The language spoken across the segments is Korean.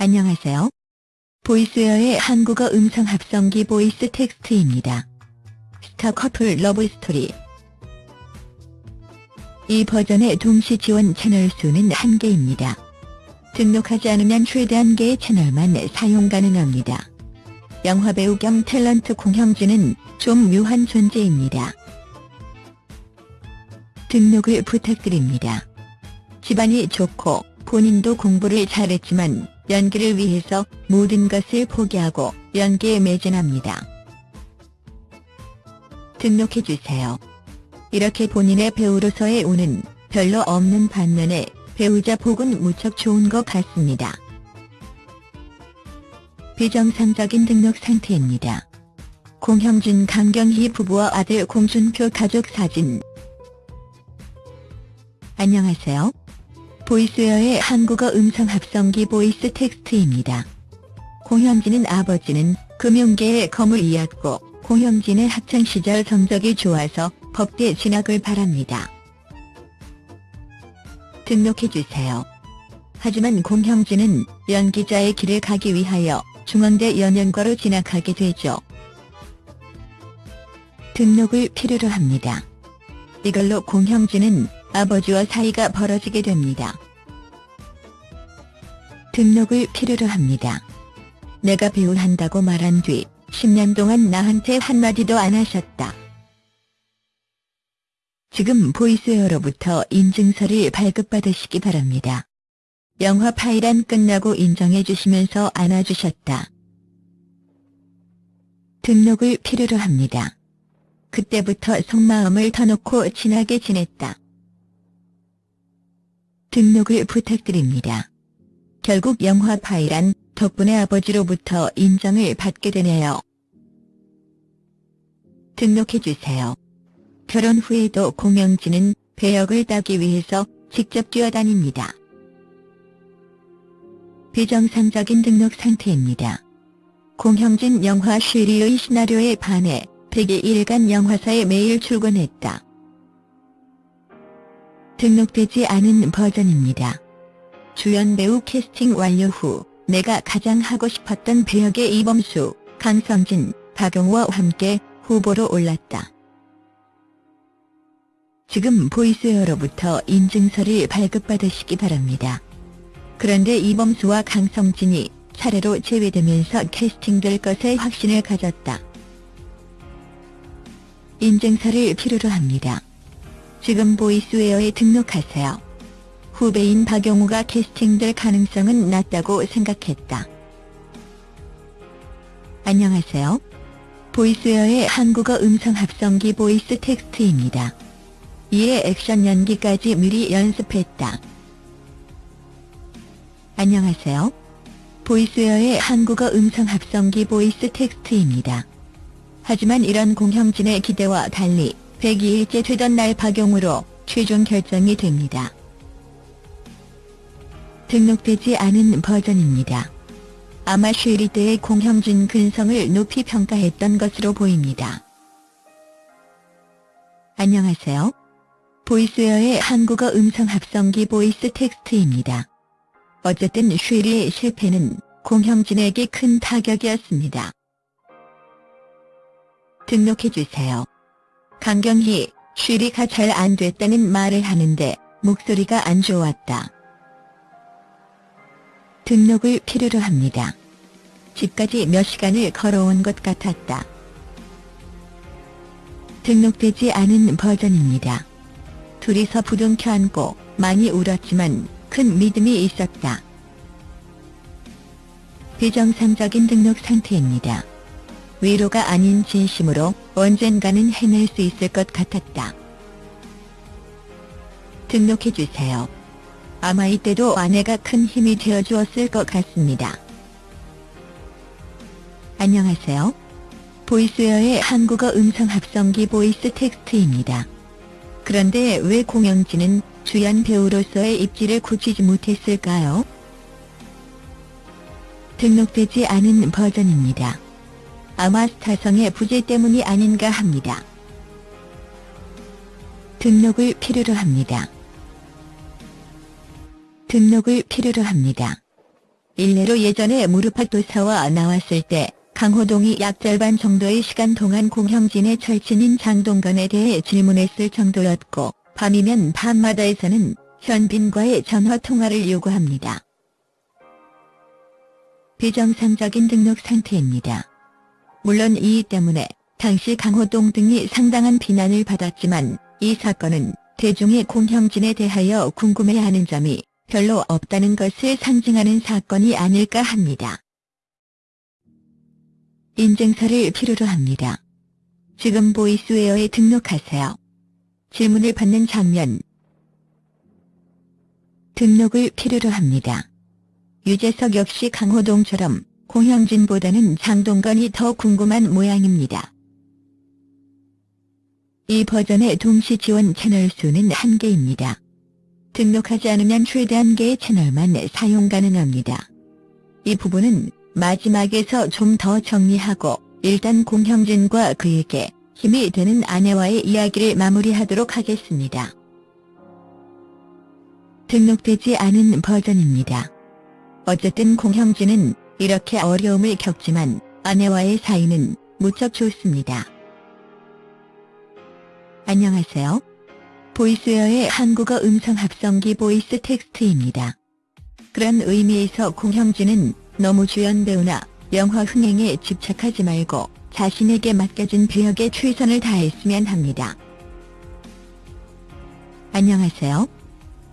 안녕하세요. 보이스웨어의 한국어 음성 합성기 보이스 텍스트입니다. 스타 커플 love story 이 버전의 동시 지원 채널 수는 한개입니다 등록하지 않으면 최대 한개의 채널만 사용 가능합니다. 영화배우 겸 탤런트 공형진은 좀 묘한 존재입니다. 등록을 부탁드립니다. 집안이 좋고 본인도 공부를 잘했지만 연기를 위해서 모든 것을 포기하고 연기에 매진합니다. 등록해주세요. 이렇게 본인의 배우로서의 운은 별로 없는 반면에 배우자 복은 무척 좋은 것 같습니다. 비정상적인 등록 상태입니다. 공형진 강경희 부부와 아들 공준표 가족 사진 안녕하세요. 보이스웨어의 한국어 음성 합성기 보이스 텍스트입니다. 공형진은 아버지는 금융계의 거물이었고 공형진의 학창시절 성적이 좋아서 법대 진학을 바랍니다. 등록해주세요. 하지만 공형진은 연기자의 길을 가기 위하여 중앙대 연영과로 진학하게 되죠. 등록을 필요로 합니다. 이걸로 공형진은 아버지와 사이가 벌어지게 됩니다. 등록을 필요로 합니다. 내가 배우한다고 말한 뒤 10년 동안 나한테 한마디도 안 하셨다. 지금 보이스웨어로부터 인증서를 발급받으시기 바랍니다. 영화 파일안 끝나고 인정해 주시면서 안아주셨다. 등록을 필요로 합니다. 그때부터 속마음을 터놓고 친하게 지냈다. 등록을 부탁드립니다. 결국 영화 파일안 덕분에 아버지로부터 인정을 받게 되네요. 등록해주세요. 결혼 후에도 공영진은 배역을 따기 위해서 직접 뛰어다닙니다. 비정상적인 등록 상태입니다. 공형진 영화 쉬리의 시나리오에 반해 100일 일간 영화사에 매일 출근했다. 등록되지 않은 버전입니다. 주연 배우 캐스팅 완료 후 내가 가장 하고 싶었던 배역의 이범수, 강성진, 박용호와 함께 후보로 올랐다. 지금 보이스웨어로부터 인증서를 발급받으시기 바랍니다. 그런데 이범수와 강성진이 차례로 제외되면서 캐스팅될 것에 확신을 가졌다. 인증서를 필요로 합니다. 지금 보이스웨어에 등록하세요. 후배인 박용우가 캐스팅될 가능성은 낮다고 생각했다. 안녕하세요. 보이스웨어의 한국어 음성 합성기 보이스 텍스트입니다. 이에 액션 연기까지 미리 연습했다. 안녕하세요. 보이스웨어의 한국어 음성 합성기 보이스 텍스트입니다. 하지만 이런 공형진의 기대와 달리 102일째 되던 날 박용우로 최종 결정이 됩니다. 등록되지 않은 버전입니다. 아마 쉬리 때의 공형진 근성을 높이 평가했던 것으로 보입니다. 안녕하세요. 보이스웨어의 한국어 음성 합성기 보이스 텍스트입니다. 어쨌든 쉬리의 실패는 공형진에게 큰 타격이었습니다. 등록해주세요. 강경희, 쉬리가 잘 안 됐다는 말을 하는데 목소리가 안 좋았다. 등록을 필요로 합니다. 집까지 몇 시간을 걸어온 것 같았다. 등록되지 않은 버전입니다. 둘이서 부둥켜 안고 많이 울었지만 큰 믿음이 있었다. 비정상적인 등록 상태입니다. 위로가 아닌 진심으로 언젠가는 해낼 수 있을 것 같았다. 등록해주세요. 아마 이때도 아내가 큰 힘이 되어주었을 것 같습니다. 안녕하세요. 보이스웨어의 한국어 음성 합성기 보이스 텍스트입니다. 그런데 왜 공형진은 주연 배우로서의 입지를 굳히지 못했을까요? 등록되지 않은 버전입니다. 아마 스타성의 부재 때문이 아닌가 합니다. 등록을 필요로 합니다. 등록을 필요로 합니다. 일례로 예전에 무릎팍도사와 나왔을 때 강호동이 약 절반 정도의 시간 동안 공형진의 절친인 장동건에 대해 질문했을 정도였고 밤이면 밤마다에서는 현빈과의 전화통화를 요구합니다. 비정상적인 등록 상태입니다. 물론 이 때문에 당시 강호동 등이 상당한 비난을 받았지만 이 사건은 대중의 공형진에 대하여 궁금해하는 점이 별로 없다는 것을 상징하는 사건이 아닐까 합니다. 인증서를 필요로 합니다. 지금 보이스웨어에 등록하세요. 질문을 받는 장면 등록을 필요로 합니다. 유재석 역시 강호동처럼 공형진보다는 장동건이 더 궁금한 모양입니다. 이 버전의 동시 지원 채널 수는 한개입니다 등록하지 않으면 최대 한개의 채널만 사용 가능합니다. 이 부분은 마지막에서 좀 더 정리하고 일단 공형진과 그에게 힘이 되는 아내와의 이야기를 마무리하도록 하겠습니다. 등록되지 않은 버전입니다. 어쨌든 공형진은 이렇게 어려움을 겪지만 아내와의 사이는 무척 좋습니다. 안녕하세요. 보이스웨어의 한국어 음성 합성기 보이스 텍스트입니다. 그런 의미에서 공형진은 너무 주연 배우나 영화 흥행에 집착하지 말고 자신에게 맡겨진 배역에 최선을 다했으면 합니다. 안녕하세요.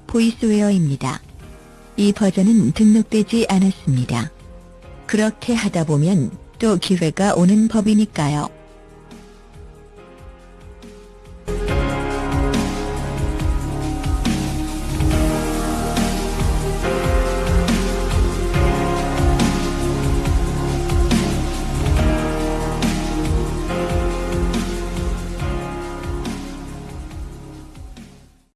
보이스웨어입니다. 이 버전은 등록되지 않았습니다. 그렇게 하다 보면 또 기회가 오는 법이니까요.